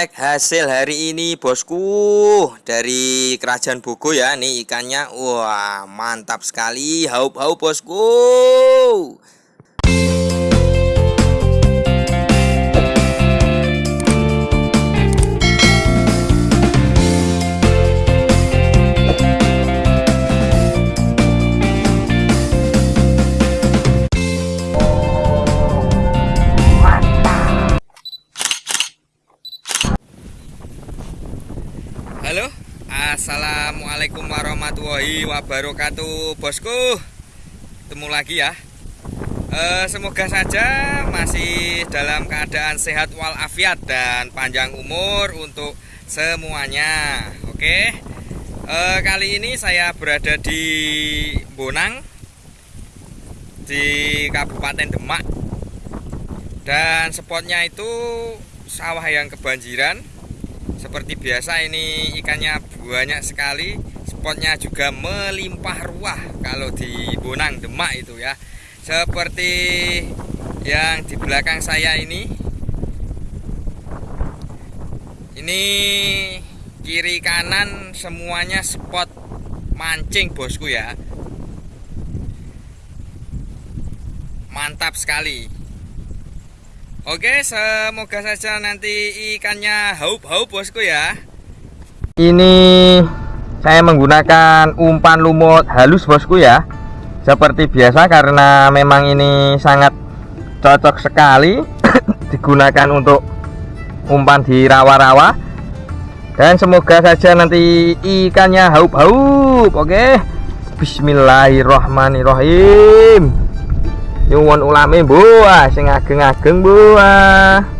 cek hasil hari ini bosku. Dari kerajaan Bogo ya nih ikannya. Wah mantap sekali. Haup-haup bosku Halo. Assalamualaikum warahmatullahi wabarakatuh Bosku. Ketemu lagi ya. E, Semoga saja masih dalam keadaan sehat walafiat Dan panjang umur untuk semuanya. Oke. E, Kali ini saya berada di Bonang Di Kabupaten Demak. Dan spotnya itu sawah yang kebanjiran seperti biasa ini ikannya banyak sekali spotnya juga melimpah ruah kalau di Bonang Demak itu ya. Seperti yang di belakang saya ini. Ini kiri kanan semuanya spot mancing bosku ya. Mantap sekali Oke, semoga saja nanti ikannya haup-haup bosku ya. Ini saya menggunakan umpan lumut halus bosku ya. Seperti biasa karena memang ini sangat cocok sekali digunakan untuk umpan di rawa-rawa. Dan semoga saja nanti ikannya haup-haup. Oke. Bismillahirrahmanirrahim nyuwun ulame buah sing ageng-ageng buah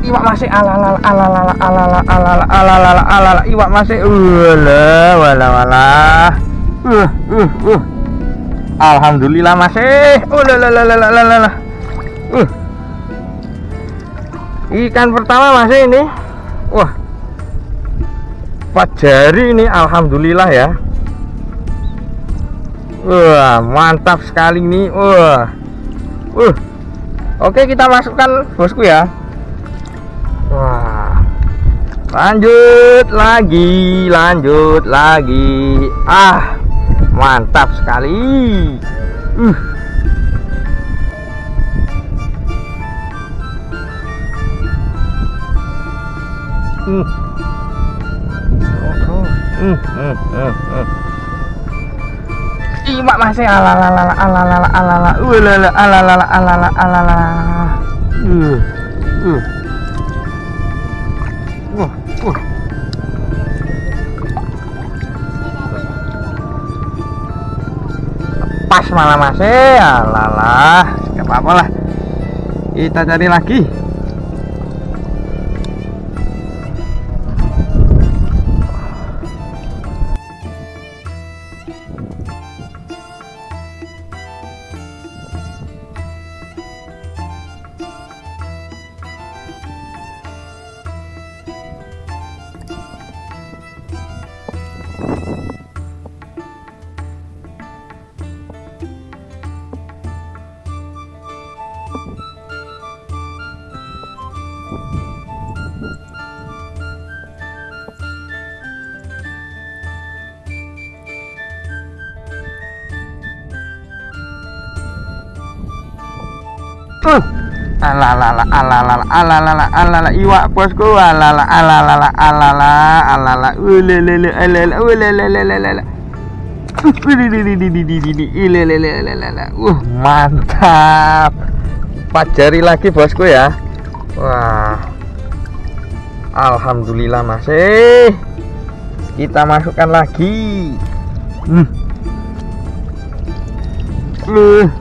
iwak masih alala alala alala alala alala alala iwak masih wala wala wala uh uh uh. Alhamdulillah masih. Ikan pertama masih ini. Wah. Empat jari ini alhamdulillah ya. Wah mantap sekali nih wah. Uh. Oke kita masukkan bosku ya wah lanjut lagi lanjut lagi ah mantap sekali uh. Uh. Uh, uh, uh. Masih alalala. Uh, uh. Pas malah masih, ya nggak apa-apa lah. Kita cari lagi. Uh. Alalala alalala alalala alalala iwak bosku alalala alalala alalala alala ulelele alala ulelele Uh, mantap. Empat jari lagi bosku ya. Wah. Alhamdulillah masih. Kita masukkan lagi. Hmm. Uh.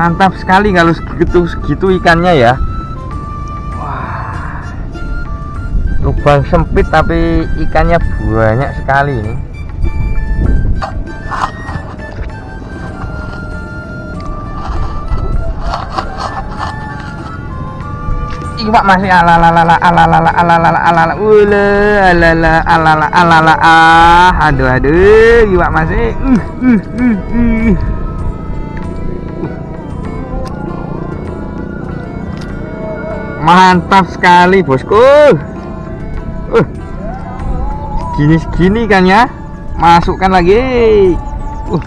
Mantap sekali kalau segitu segitu ikannya ya. Wah. Lubang sempit tapi ikannya banyak sekali ini. Iwak masih ala ala ala ala ala ala ala ala ala ala ala ala ala ala ah aduh aduh. Iwak masih. Uh, uh, uh, uh. Mantap sekali bosku. Uh. gini segini kan ya? Masukkan lagi. Uh.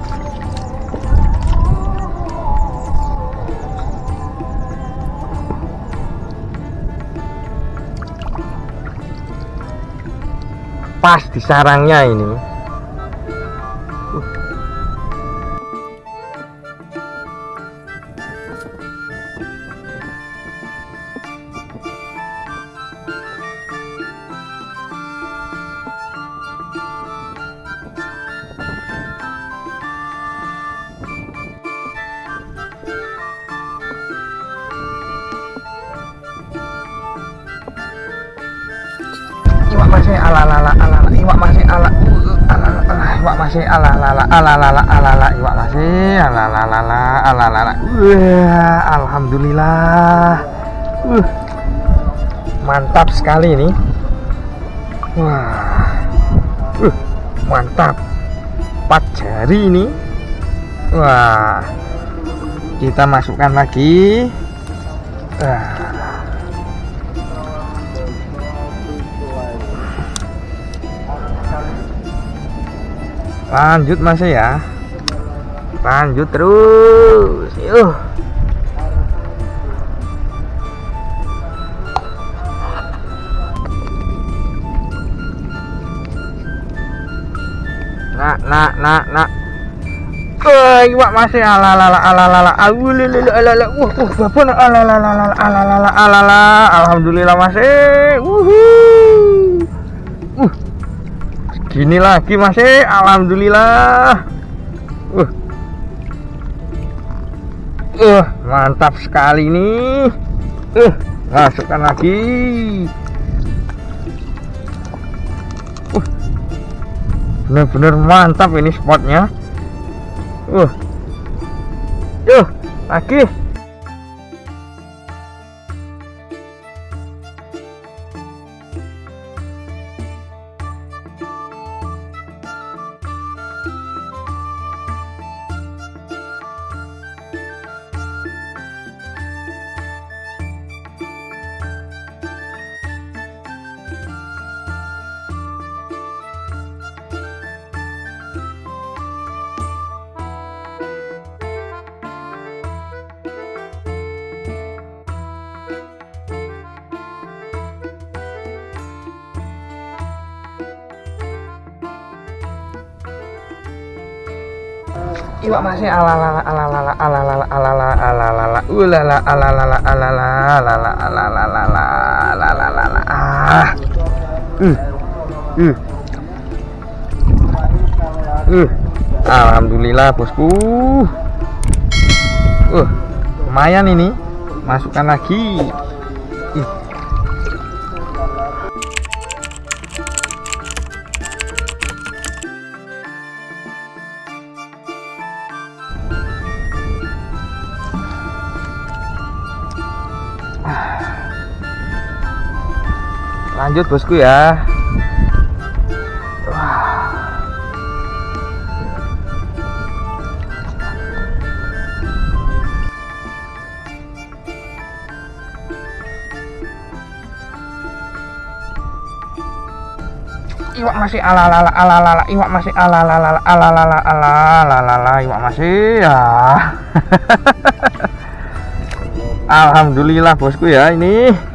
pas di sarangnya ini masih ala ala ala ala iwak masih ala iwak masih ala ala ala ala ala ala iwak masih ala ala ala ala ala alhamdulillah mantap sekali ini. Wah mantap. Empat jari ini. Wah kita masukkan lagi. Lanjut masih ya. Lanjut terus. Yuk nak nak nak nak. Wah, iwak masih ala ala ala ala ala ala. Ala ala ala. Ala ala ala ala ala ala ala. Alhamdulillah masih wuhu. uh gini lagi masih alhamdulillah. Uh. Uh mantap sekali nih uh masukkan lagi. Uh. Bener-bener mantap ini spotnya. Uh. Yuk lagi iwak masih alalala alalala alalala alalala alalala ulala alalala alalala alalala alalala alalala ah uh alhamdulillah bosku uh lumayan ini masukkan lagi lanjut bosku ya. Iwak masih ala ala ala ala iwak masih ala ala ala ala ala ala ala ala iwak masih ya. Alhamdulillah bosku ya ini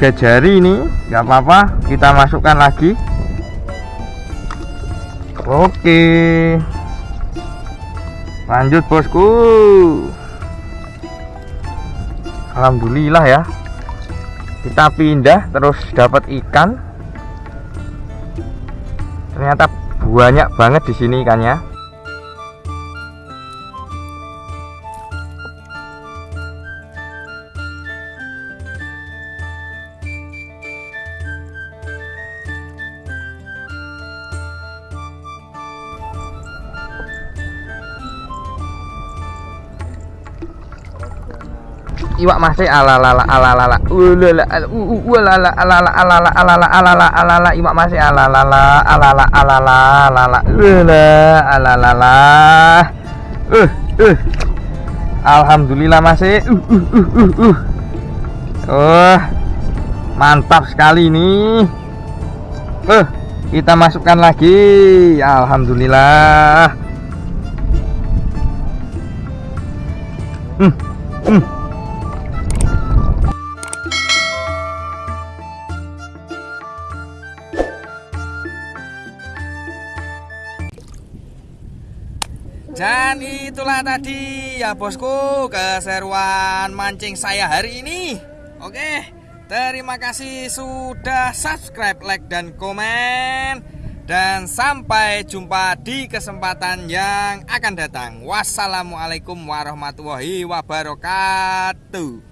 tiga jari ini nggak apa-apa kita masukkan lagi. Oke. Lanjut bosku. Alhamdulillah ya. Kita pindah terus dapat ikan. Ternyata banyak banget di sini ikannya iwak masih alalala alalala. Ulala ulala alala alala alala alala alala. Iwak masih alalala alala alala alala. Ulala alalala. Uh uh. Alhamdulillah masih. Uh uh uh uh oh mantap sekali ini. Kita masukkan lagi. Alhamdulillah. Hmm, hmm. Dan itulah tadi ya bosku keseruan mancing saya hari ini. Oke, terima kasih sudah subscribe, like dan komen. Dan sampai jumpa di kesempatan yang akan datang. Wassalamualaikum warahmatullahi wabarakatuh.